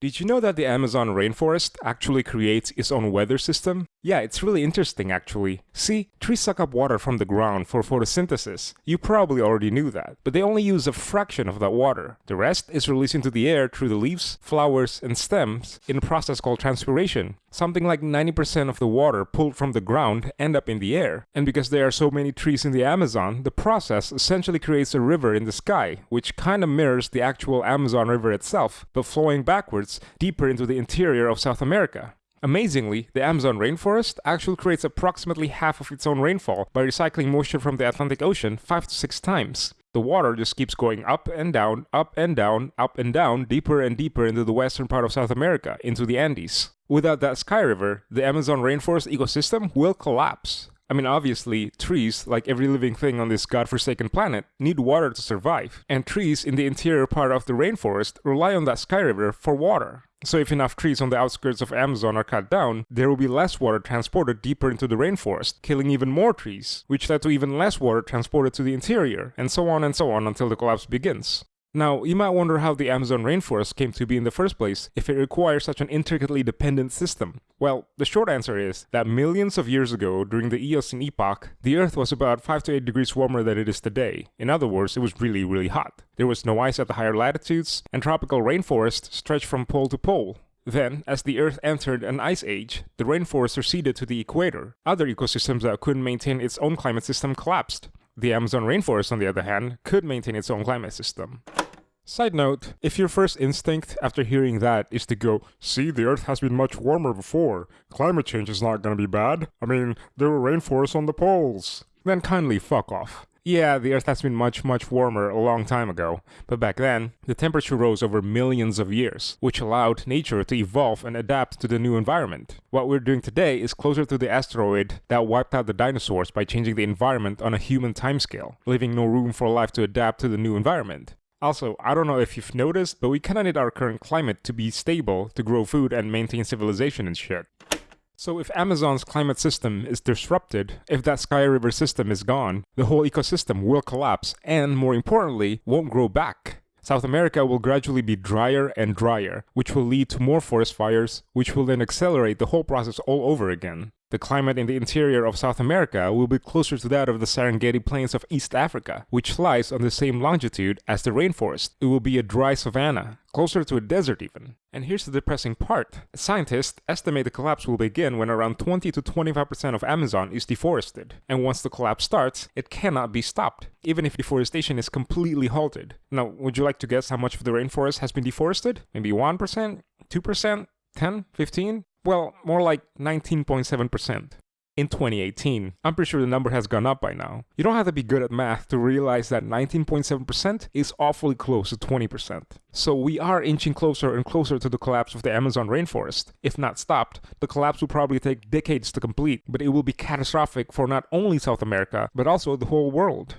Did you know that the Amazon rainforest actually creates its own weather system? Yeah, it's really interesting actually. See, trees suck up water from the ground for photosynthesis. You probably already knew that, but they only use a fraction of that water. The rest is released into the air through the leaves, flowers, and stems in a process called transpiration. Something like 90% of the water pulled from the ground end up in the air. And because there are so many trees in the Amazon, the process essentially creates a river in the sky, which kinda mirrors the actual Amazon River itself, but flowing backwards deeper into the interior of South America. Amazingly, the Amazon rainforest actually creates approximately half of its own rainfall by recycling moisture from the Atlantic Ocean 5 to 6 times. The water just keeps going up and down, up and down, up and down, deeper and deeper into the western part of South America, into the Andes. Without that sky river, the Amazon rainforest ecosystem will collapse. I mean, obviously, trees, like every living thing on this godforsaken planet, need water to survive, and trees in the interior part of the rainforest rely on that sky river for water. So if enough trees on the outskirts of Amazon are cut down, there will be less water transported deeper into the rainforest, killing even more trees, which led to even less water transported to the interior, and so on and so on until the collapse begins. Now, you might wonder how the Amazon rainforest came to be in the first place if it requires such an intricately dependent system. Well, the short answer is that millions of years ago, during the Eocene epoch, the Earth was about 5 to 8 degrees warmer than it is today. In other words, it was really, really hot. There was no ice at the higher latitudes, and tropical rainforests stretched from pole to pole. Then, as the Earth entered an ice age, the rainforest receded to the equator. Other ecosystems that couldn't maintain its own climate system collapsed. The Amazon rainforest, on the other hand, could maintain its own climate system. Side note, if your first instinct after hearing that is to go, see, the Earth has been much warmer before, climate change is not gonna be bad, I mean, there were rainforests on the poles, then kindly fuck off. Yeah, the Earth has been much, much warmer a long time ago, but back then, the temperature rose over millions of years, which allowed nature to evolve and adapt to the new environment. What we're doing today is closer to the asteroid that wiped out the dinosaurs by changing the environment on a human timescale, leaving no room for life to adapt to the new environment. Also, I don't know if you've noticed, but we kinda need our current climate to be stable to grow food and maintain civilization and shit. So if Amazon's climate system is disrupted, if that Sky River system is gone, the whole ecosystem will collapse and, more importantly, won't grow back. South America will gradually be drier and drier, which will lead to more forest fires, which will then accelerate the whole process all over again. The climate in the interior of South America will be closer to that of the Serengeti Plains of East Africa, which lies on the same longitude as the rainforest. It will be a dry savanna, closer to a desert even. And here's the depressing part. Scientists estimate the collapse will begin when around 20 to 25% of Amazon is deforested. And once the collapse starts, it cannot be stopped, even if deforestation is completely halted. Now, would you like to guess how much of the rainforest has been deforested? Maybe 1%? 2%? 10? 15? Well, more like 19.7% in 2018. I'm pretty sure the number has gone up by now. You don't have to be good at math to realize that 19.7% is awfully close to 20%. So we are inching closer and closer to the collapse of the Amazon rainforest. If not stopped, the collapse will probably take decades to complete, but it will be catastrophic for not only South America, but also the whole world.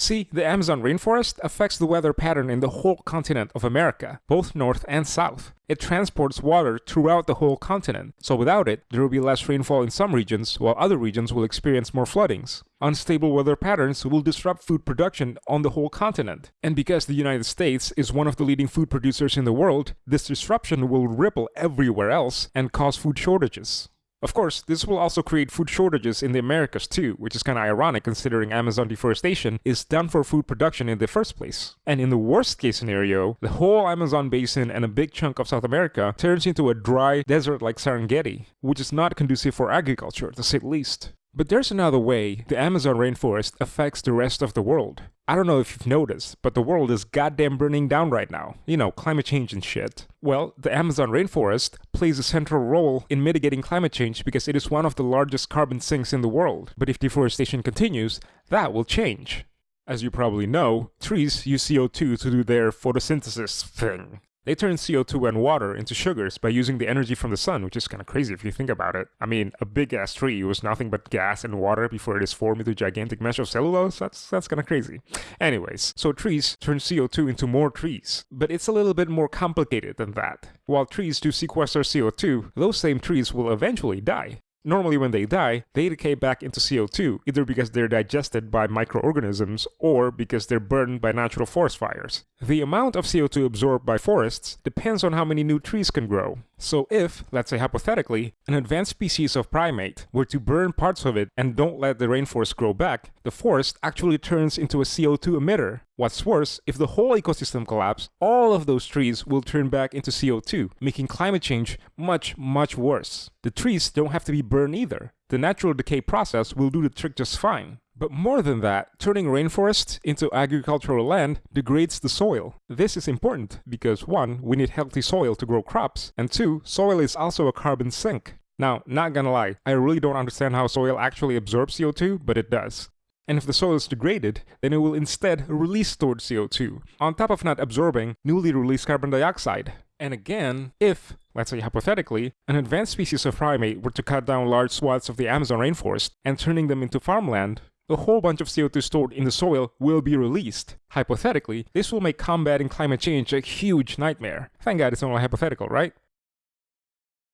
See, the Amazon rainforest affects the weather pattern in the whole continent of America, both north and south. It transports water throughout the whole continent, so without it, there will be less rainfall in some regions, while other regions will experience more floodings. Unstable weather patterns will disrupt food production on the whole continent. And because the United States is one of the leading food producers in the world, this disruption will ripple everywhere else and cause food shortages. Of course, this will also create food shortages in the Americas too, which is kinda ironic considering Amazon deforestation is done for food production in the first place. And in the worst case scenario, the whole Amazon basin and a big chunk of South America turns into a dry desert like Serengeti, which is not conducive for agriculture, to say the least. But there's another way the Amazon rainforest affects the rest of the world. I don't know if you've noticed, but the world is goddamn burning down right now. You know, climate change and shit. Well, the Amazon rainforest plays a central role in mitigating climate change because it is one of the largest carbon sinks in the world. But if deforestation continues, that will change. As you probably know, trees use CO2 to do their photosynthesis thing. They turn CO2 and water into sugars by using the energy from the sun, which is kind of crazy if you think about it. I mean, a big ass tree was nothing but gas and water before it is formed into a gigantic mesh of cellulose. That's that's kind of crazy. Anyways, so trees turn CO2 into more trees, but it's a little bit more complicated than that. While trees do sequester CO2, those same trees will eventually die. Normally when they die, they decay back into CO2, either because they're digested by microorganisms or because they're burned by natural forest fires. The amount of CO2 absorbed by forests depends on how many new trees can grow. So if, let's say hypothetically, an advanced species of primate were to burn parts of it and don't let the rainforest grow back, the forest actually turns into a CO2 emitter. What's worse, if the whole ecosystem collapses, all of those trees will turn back into CO2, making climate change much, much worse. The trees don't have to be burned either. The natural decay process will do the trick just fine. But more than that, turning rainforests into agricultural land degrades the soil. This is important because 1. We need healthy soil to grow crops, and 2. Soil is also a carbon sink. Now, not gonna lie, I really don't understand how soil actually absorbs CO2, but it does. And if the soil is degraded, then it will instead release stored CO2, on top of not absorbing newly released carbon dioxide. And again, if, let's say hypothetically, an advanced species of primate were to cut down large swaths of the Amazon rainforest and turning them into farmland, a whole bunch of CO2 stored in the soil will be released. Hypothetically, this will make combating climate change a huge nightmare. Thank God it's only hypothetical, right?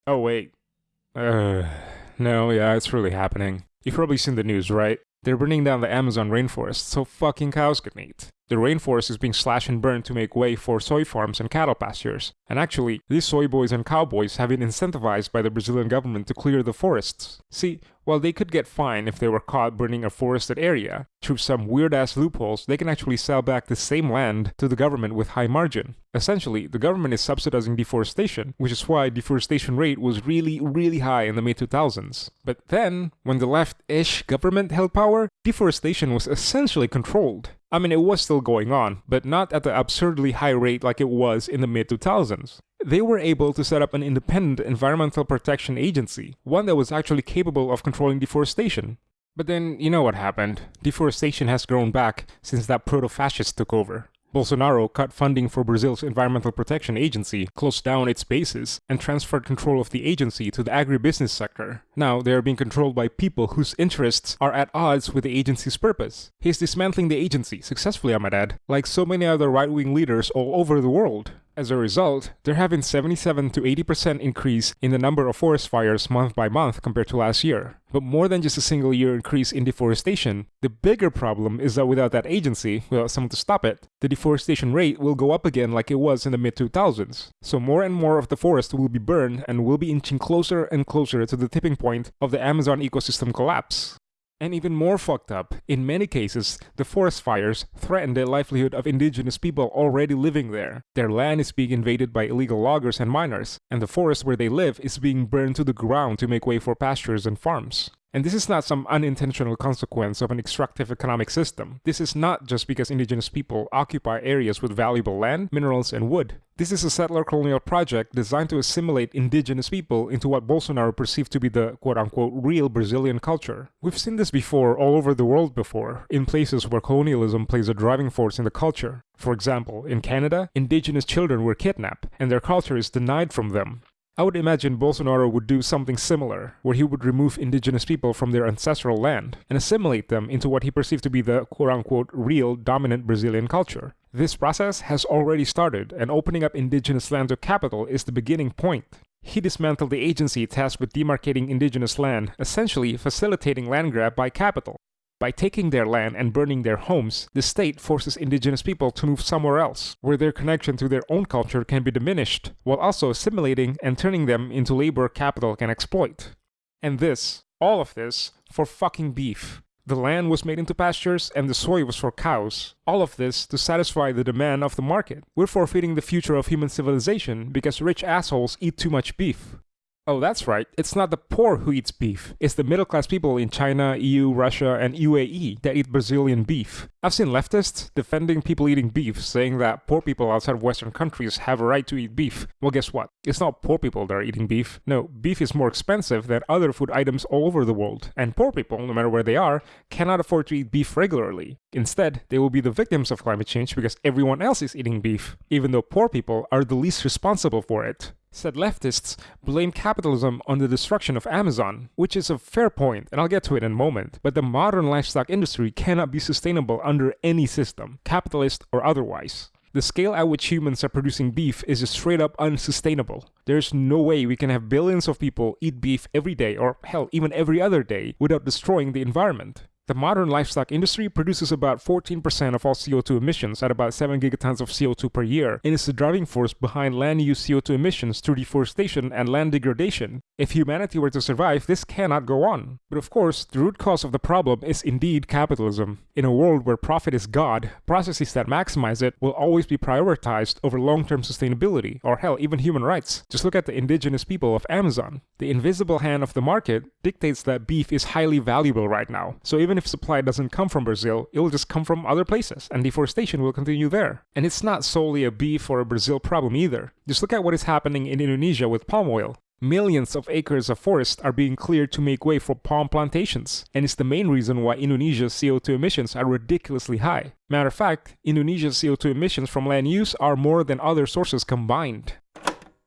Oh wait. Uh, no, yeah, it's really happening. You've probably seen the news, right? They're burning down the Amazon rainforest so fucking cows can eat. The rainforest is being slashed and burned to make way for soy farms and cattle pastures. And actually, these soy boys and cowboys have been incentivized by the Brazilian government to clear the forests. See, while they could get fined if they were caught burning a forested area, through some weird-ass loopholes, they can actually sell back the same land to the government with high margin. Essentially, the government is subsidizing deforestation, which is why deforestation rate was really, really high in the mid-2000s. But then, when the left-ish government held power, deforestation was essentially controlled. I mean, it was still going on, but not at the absurdly high rate like it was in the mid 2000s. They were able to set up an independent environmental protection agency, one that was actually capable of controlling deforestation. But then, you know what happened. Deforestation has grown back since that proto-fascist took over. Bolsonaro cut funding for Brazil's Environmental Protection Agency, closed down its bases, and transferred control of the agency to the agribusiness sector. Now, they are being controlled by people whose interests are at odds with the agency's purpose. He's dismantling the agency, successfully I might add, like so many other right-wing leaders all over the world. As a result, there have been 77 to 80% increase in the number of forest fires month by month compared to last year. But more than just a single year increase in deforestation, the bigger problem is that without that agency, without someone to stop it, the deforestation rate will go up again like it was in the mid 2000s. So more and more of the forest will be burned and will be inching closer and closer to the tipping point of the Amazon ecosystem collapse. And even more fucked up, in many cases, the forest fires threaten the livelihood of indigenous people already living there. Their land is being invaded by illegal loggers and miners, and the forest where they live is being burned to the ground to make way for pastures and farms. And this is not some unintentional consequence of an extractive economic system. This is not just because indigenous people occupy areas with valuable land, minerals, and wood. This is a settler colonial project designed to assimilate indigenous people into what Bolsonaro perceived to be the quote-unquote real Brazilian culture. We've seen this before all over the world before, in places where colonialism plays a driving force in the culture. For example, in Canada, indigenous children were kidnapped, and their culture is denied from them. I would imagine Bolsonaro would do something similar, where he would remove indigenous people from their ancestral land and assimilate them into what he perceived to be the quote-unquote real dominant Brazilian culture. This process has already started, and opening up indigenous land to capital is the beginning point. He dismantled the agency tasked with demarcating indigenous land, essentially facilitating land grab by capital. By taking their land and burning their homes, the state forces indigenous people to move somewhere else, where their connection to their own culture can be diminished, while also assimilating and turning them into labor capital can exploit. And this, all of this, for fucking beef. The land was made into pastures and the soy was for cows. All of this to satisfy the demand of the market. We're forfeiting the future of human civilization because rich assholes eat too much beef. Oh, that's right. It's not the poor who eats beef. It's the middle class people in China, EU, Russia, and UAE that eat Brazilian beef. I've seen leftists defending people eating beef, saying that poor people outside of Western countries have a right to eat beef. Well, guess what? It's not poor people that are eating beef. No, beef is more expensive than other food items all over the world. And poor people, no matter where they are, cannot afford to eat beef regularly. Instead, they will be the victims of climate change because everyone else is eating beef, even though poor people are the least responsible for it said leftists blame capitalism on the destruction of Amazon, which is a fair point, and I'll get to it in a moment. But the modern livestock industry cannot be sustainable under any system, capitalist or otherwise. The scale at which humans are producing beef is just straight up unsustainable. There's no way we can have billions of people eat beef every day, or hell, even every other day, without destroying the environment. The modern livestock industry produces about 14% of all CO2 emissions at about 7 gigatons of CO2 per year and is the driving force behind land use CO2 emissions through deforestation and land degradation. If humanity were to survive, this cannot go on. But of course, the root cause of the problem is indeed capitalism. In a world where profit is God, processes that maximize it will always be prioritized over long-term sustainability, or hell, even human rights. Just look at the indigenous people of Amazon. The invisible hand of the market dictates that beef is highly valuable right now. So even even if supply doesn't come from Brazil, it will just come from other places, and deforestation will continue there. And it's not solely a beef or a Brazil problem either. Just look at what is happening in Indonesia with palm oil. Millions of acres of forest are being cleared to make way for palm plantations, and it's the main reason why Indonesia's CO2 emissions are ridiculously high. Matter of fact, Indonesia's CO2 emissions from land use are more than other sources combined.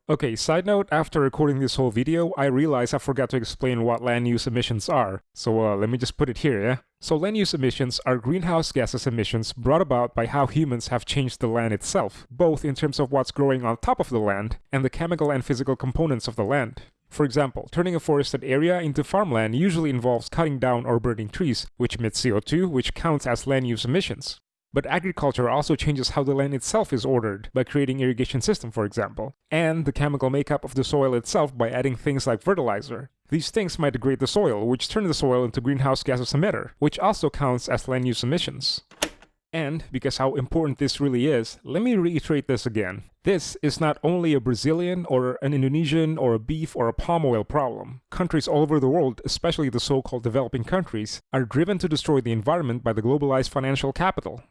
Okay, side note, after recording this whole video, I realized I forgot to explain what land use emissions are. So uh, let me just put it here, yeah? So land use emissions are greenhouse gases emissions brought about by how humans have changed the land itself, both in terms of what's growing on top of the land and the chemical and physical components of the land. For example, turning a forested area into farmland usually involves cutting down or burning trees, which emit CO2, which counts as land use emissions. But agriculture also changes how the land itself is ordered, by creating irrigation system for example, and the chemical makeup of the soil itself by adding things like fertilizer. These things might degrade the soil, which turn the soil into greenhouse gases emitter, which also counts as land use emissions. And, because how important this really is, let me reiterate this again. This is not only a Brazilian or an Indonesian or a beef or a palm oil problem. Countries all over the world, especially the so-called developing countries, are driven to destroy the environment by the globalized financial capital.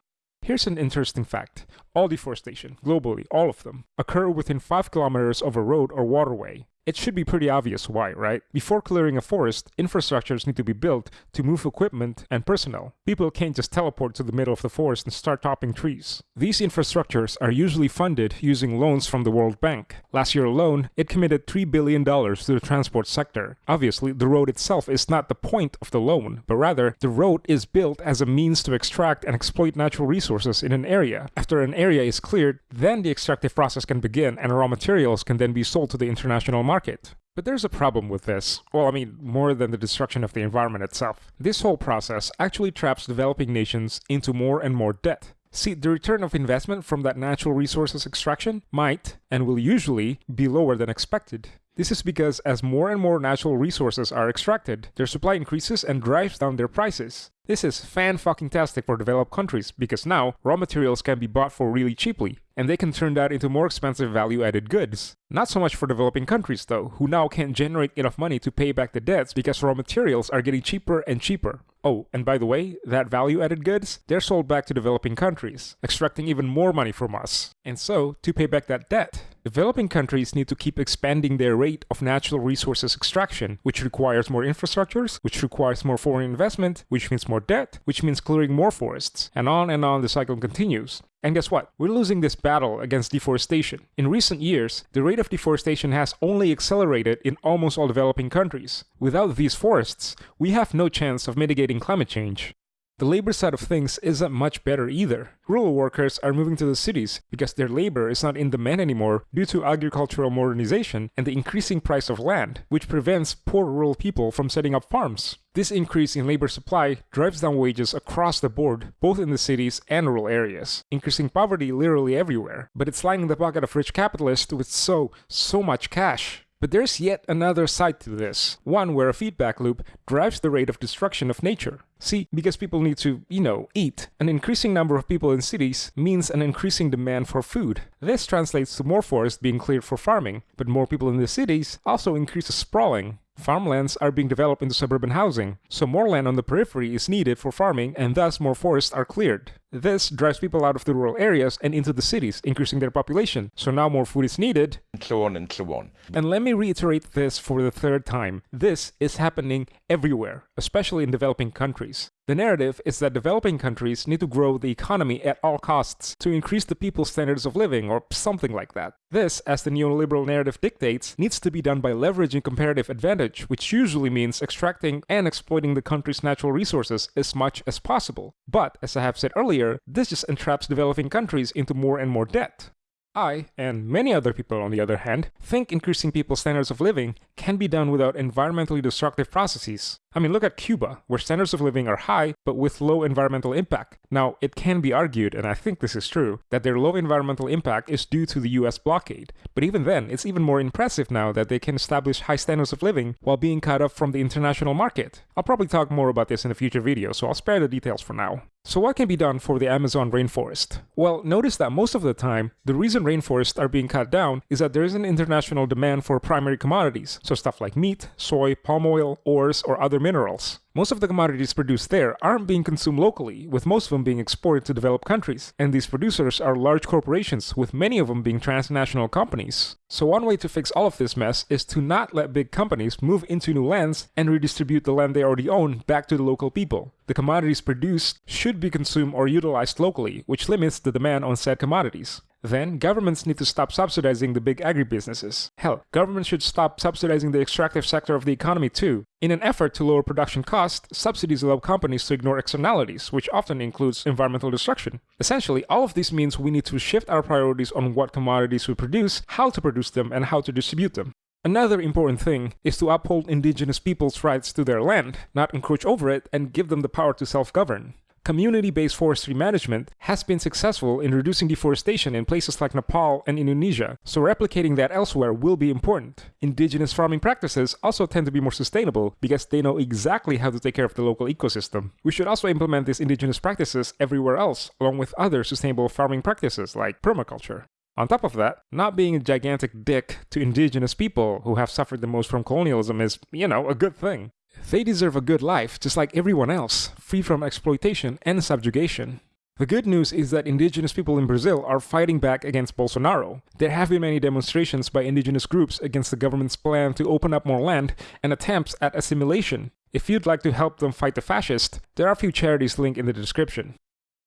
Here's an interesting fact. All deforestation, globally, all of them, occur within 5 kilometers of a road or waterway. It should be pretty obvious why, right? Before clearing a forest, infrastructures need to be built to move equipment and personnel. People can't just teleport to the middle of the forest and start topping trees. These infrastructures are usually funded using loans from the World Bank. Last year alone, it committed $3 billion to the transport sector. Obviously, the road itself is not the point of the loan, but rather, the road is built as a means to extract and exploit natural resources in an area. After an area is cleared, then the extractive process can begin and raw materials can then be sold to the international market market. But there's a problem with this. Well, I mean, more than the destruction of the environment itself. This whole process actually traps developing nations into more and more debt. See, the return of investment from that natural resources extraction might, and will usually, be lower than expected. This is because as more and more natural resources are extracted, their supply increases and drives down their prices. This is fan-fucking-tastic for developed countries, because now, raw materials can be bought for really cheaply, and they can turn that into more expensive value-added goods. Not so much for developing countries though, who now can't generate enough money to pay back the debts because raw materials are getting cheaper and cheaper. Oh, and by the way, that value-added goods, they're sold back to developing countries, extracting even more money from us. And so, to pay back that debt, developing countries need to keep expanding their rate of natural resources extraction, which requires more infrastructures, which requires more foreign investment, which means more debt, which means clearing more forests, and on and on the cycle continues. And guess what? We're losing this battle against deforestation. In recent years, the rate of deforestation has only accelerated in almost all developing countries. Without these forests, we have no chance of mitigating climate change. The labor side of things isn't much better either. Rural workers are moving to the cities because their labor is not in demand anymore due to agricultural modernization and the increasing price of land, which prevents poor rural people from setting up farms. This increase in labor supply drives down wages across the board, both in the cities and rural areas, increasing poverty literally everywhere. But it's lining the pocket of rich capitalists with so, so much cash. But there's yet another side to this, one where a feedback loop drives the rate of destruction of nature. See, because people need to, you know, eat, an increasing number of people in cities means an increasing demand for food. This translates to more forest being cleared for farming, but more people in the cities also increases sprawling, Farmlands are being developed into suburban housing, so more land on the periphery is needed for farming and thus more forests are cleared. This drives people out of the rural areas and into the cities, increasing their population, so now more food is needed, and so on and so on. And let me reiterate this for the third time. This is happening everywhere, especially in developing countries. The narrative is that developing countries need to grow the economy at all costs to increase the people's standards of living or something like that. This, as the neoliberal narrative dictates, needs to be done by leveraging comparative advantage, which usually means extracting and exploiting the country's natural resources as much as possible. But, as I have said earlier, this just entraps developing countries into more and more debt. I, and many other people on the other hand, think increasing people's standards of living can be done without environmentally destructive processes. I mean, look at Cuba, where standards of living are high, but with low environmental impact. Now, it can be argued, and I think this is true, that their low environmental impact is due to the US blockade. But even then, it's even more impressive now that they can establish high standards of living while being cut off from the international market. I'll probably talk more about this in a future video, so I'll spare the details for now. So what can be done for the Amazon rainforest? Well, notice that most of the time, the reason rainforests are being cut down is that there is an international demand for primary commodities, so stuff like meat, soy, palm oil, ores, or other minerals. Most of the commodities produced there aren't being consumed locally, with most of them being exported to developed countries, and these producers are large corporations, with many of them being transnational companies. So one way to fix all of this mess is to not let big companies move into new lands and redistribute the land they already own back to the local people. The commodities produced should be consumed or utilized locally, which limits the demand on said commodities. Then, governments need to stop subsidizing the big agribusinesses. Hell, governments should stop subsidizing the extractive sector of the economy too. In an effort to lower production costs, subsidies allow companies to ignore externalities, which often includes environmental destruction. Essentially, all of this means we need to shift our priorities on what commodities we produce, how to produce them, and how to distribute them. Another important thing is to uphold indigenous peoples' rights to their land, not encroach over it, and give them the power to self-govern community-based forestry management has been successful in reducing deforestation in places like Nepal and Indonesia, so replicating that elsewhere will be important. Indigenous farming practices also tend to be more sustainable because they know exactly how to take care of the local ecosystem. We should also implement these indigenous practices everywhere else, along with other sustainable farming practices like permaculture. On top of that, not being a gigantic dick to indigenous people who have suffered the most from colonialism is, you know, a good thing. They deserve a good life, just like everyone else, free from exploitation and subjugation. The good news is that indigenous people in Brazil are fighting back against Bolsonaro. There have been many demonstrations by indigenous groups against the government's plan to open up more land and attempts at assimilation. If you'd like to help them fight the fascists, there are a few charities linked in the description.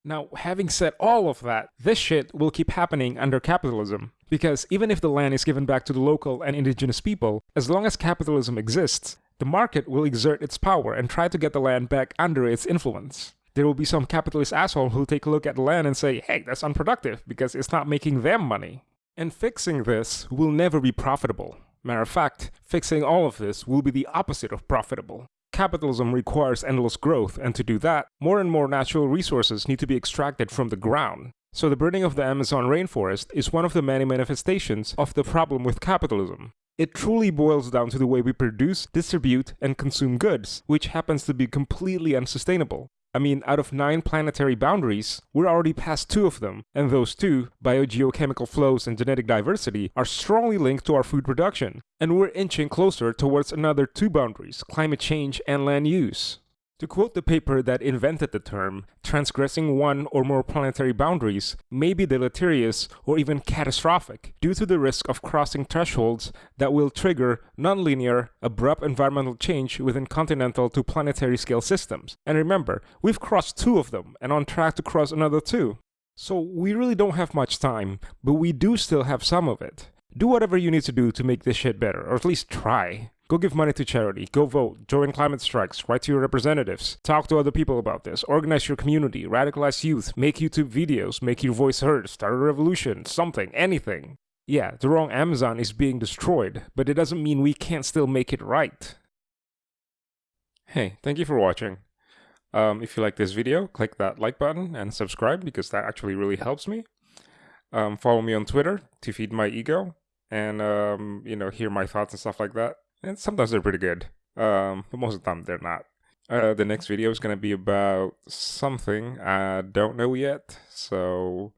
Now, having said all of that, this shit will keep happening under capitalism. Because even if the land is given back to the local and indigenous people, as long as capitalism exists, the market will exert its power and try to get the land back under its influence. There will be some capitalist asshole who'll take a look at the land and say, hey, that's unproductive because it's not making them money. And fixing this will never be profitable. Matter of fact, fixing all of this will be the opposite of profitable. Capitalism requires endless growth, and to do that, more and more natural resources need to be extracted from the ground. So the burning of the Amazon rainforest is one of the many manifestations of the problem with capitalism. It truly boils down to the way we produce, distribute, and consume goods, which happens to be completely unsustainable. I mean, out of nine planetary boundaries, we're already past two of them, and those two, biogeochemical flows and genetic diversity, are strongly linked to our food production. And we're inching closer towards another two boundaries, climate change and land use. To quote the paper that invented the term, transgressing one or more planetary boundaries may be deleterious or even catastrophic due to the risk of crossing thresholds that will trigger nonlinear, abrupt environmental change within continental to planetary scale systems. And remember, we've crossed two of them and on track to cross another two. So we really don't have much time, but we do still have some of it. Do whatever you need to do to make this shit better, or at least try. Go give money to charity, go vote, join climate strikes, write to your representatives, talk to other people about this, organize your community, radicalize youth, make YouTube videos, make your voice heard, start a revolution, something, anything. Yeah, the wrong Amazon is being destroyed, but it doesn't mean we can't still make it right. Hey, thank you for watching. Um, if you like this video, click that like button and subscribe because that actually really helps me. Um, follow me on Twitter to feed my ego and, um, you know, hear my thoughts and stuff like that. And sometimes they're pretty good, um, but most of the time they're not. Uh, the next video is going to be about something I don't know yet, so